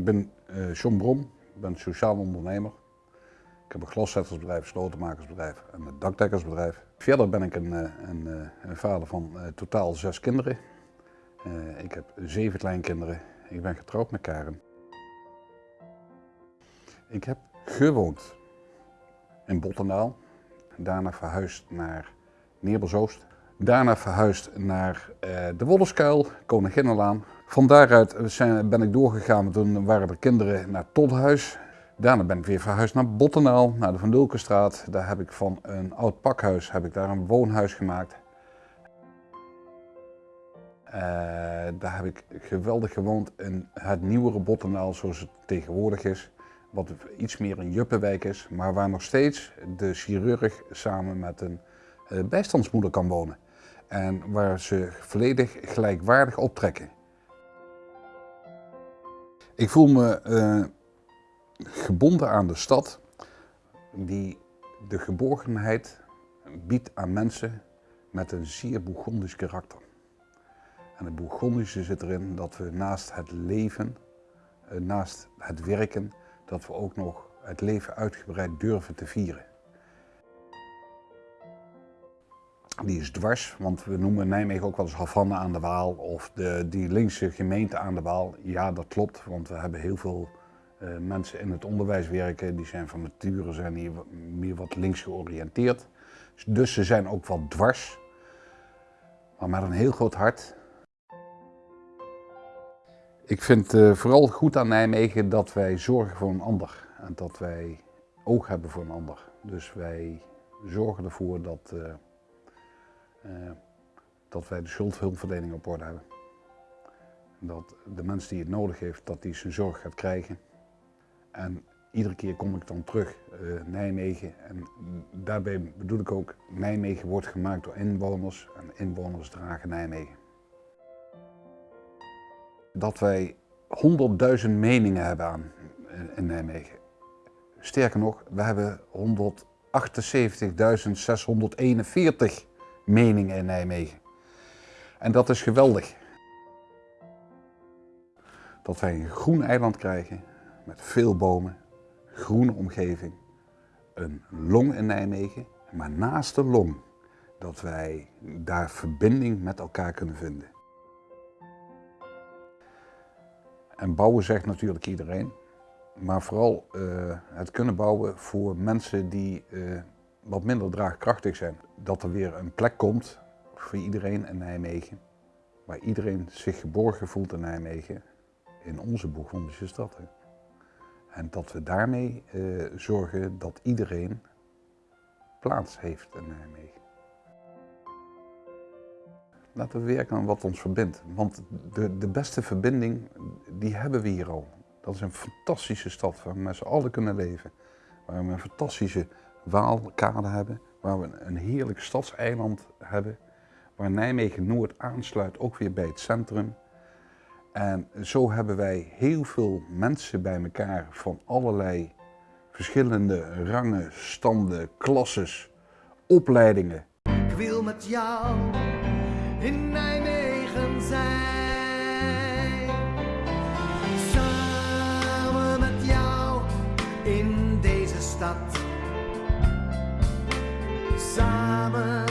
Ik ben uh, John Brom, ik ben sociaal ondernemer. Ik heb een glaszettersbedrijf, slotenmakersbedrijf en een dakdekkersbedrijf. Verder ben ik een, een, een vader van totaal zes kinderen. ik heb zeven kleinkinderen. Ik ben getrouwd met Karen. Ik heb gewoond in Bottendaal. Daarna verhuisd naar Neerbelsoost. Daarna verhuisd naar de Wollerskuil, Koninginnenlaan. Van daaruit zijn, ben ik doorgegaan, toen waren er kinderen naar Todhuis. Daarna ben ik weer verhuisd naar Bottenaal, naar de Van Dulkenstraat. Daar heb ik van een oud pakhuis heb ik daar een woonhuis gemaakt. Uh, daar heb ik geweldig gewoond in het nieuwere Bottenaal zoals het tegenwoordig is. Wat iets meer een juppenwijk is, maar waar nog steeds de chirurg samen met een uh, bijstandsmoeder kan wonen. En waar ze volledig gelijkwaardig optrekken. Ik voel me uh, gebonden aan de stad die de geborgenheid biedt aan mensen met een zeer Bourgondisch karakter. En het Bourgondische zit erin dat we naast het leven, uh, naast het werken, dat we ook nog het leven uitgebreid durven te vieren. Die is dwars, want we noemen Nijmegen ook wel eens Havana aan de Waal of de, die linkse gemeente aan de Waal. Ja, dat klopt, want we hebben heel veel uh, mensen in het onderwijs werken. Die zijn van nature zijn die meer wat links georiënteerd. Dus ze zijn ook wel dwars, maar met een heel groot hart. Ik vind uh, vooral goed aan Nijmegen dat wij zorgen voor een ander en dat wij oog hebben voor een ander. Dus wij zorgen ervoor dat, uh, dat wij de schuldhulpverlening op orde hebben. Dat de mens die het nodig heeft, dat die zijn zorg gaat krijgen. En iedere keer kom ik dan terug, Nijmegen. En daarbij bedoel ik ook, Nijmegen wordt gemaakt door inwoners en inwoners dragen Nijmegen dat wij 100.000 meningen hebben aan in Nijmegen. Sterker nog, we hebben 178.641 meningen in Nijmegen. En dat is geweldig. Dat wij een groen eiland krijgen met veel bomen, groene omgeving, een long in Nijmegen, maar naast de long dat wij daar verbinding met elkaar kunnen vinden. En bouwen zegt natuurlijk iedereen. Maar vooral uh, het kunnen bouwen voor mensen die uh, wat minder draagkrachtig zijn. Dat er weer een plek komt voor iedereen in Nijmegen. Waar iedereen zich geborgen voelt in Nijmegen. In onze Bourgondische stad. En dat we daarmee uh, zorgen dat iedereen plaats heeft in Nijmegen. Laten we werken aan wat ons verbindt. Want de, de beste verbinding, die hebben we hier al. Dat is een fantastische stad waar we met z'n allen kunnen leven. Waar we een fantastische Waalkade hebben. Waar we een heerlijk stadseiland hebben. Waar Nijmegen-Noord aansluit ook weer bij het centrum. En zo hebben wij heel veel mensen bij elkaar van allerlei verschillende rangen, standen, klasses, opleidingen. Ik wil met jou in Nijmegen zijn. Samen met jou in deze stad. Samen